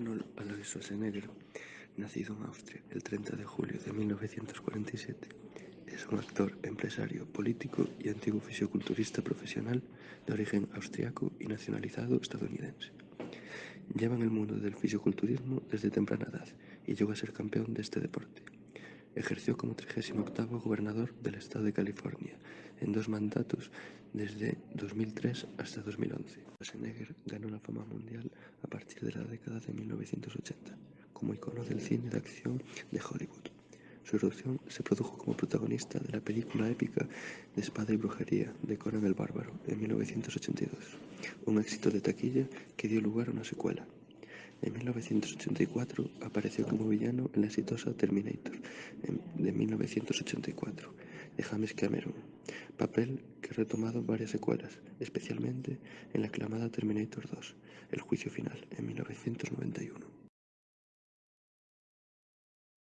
Arnold Alois Schwarzenegger, nacido en Austria el 30 de julio de 1947, es un actor, empresario, político y antiguo fisiculturista profesional de origen austriaco y nacionalizado estadounidense. Lleva en el mundo del fisiculturismo desde temprana edad y llegó a ser campeón de este deporte. Ejerció como 38º gobernador del estado de California en dos mandatos desde 2003 hasta 2011. Schwarzenegger ganó la fama mundial a partir de la década de 1980 como icono del cine de acción de Hollywood. Su erupción se produjo como protagonista de la película épica de espada y brujería de Conan el Bárbaro en 1982, un éxito de taquilla que dio lugar a una secuela. En 1984 apareció como villano en la exitosa Terminator de 1984 de James Cameron, papel que ha retomado varias secuelas, especialmente en la aclamada Terminator 2, El juicio final, en 1991.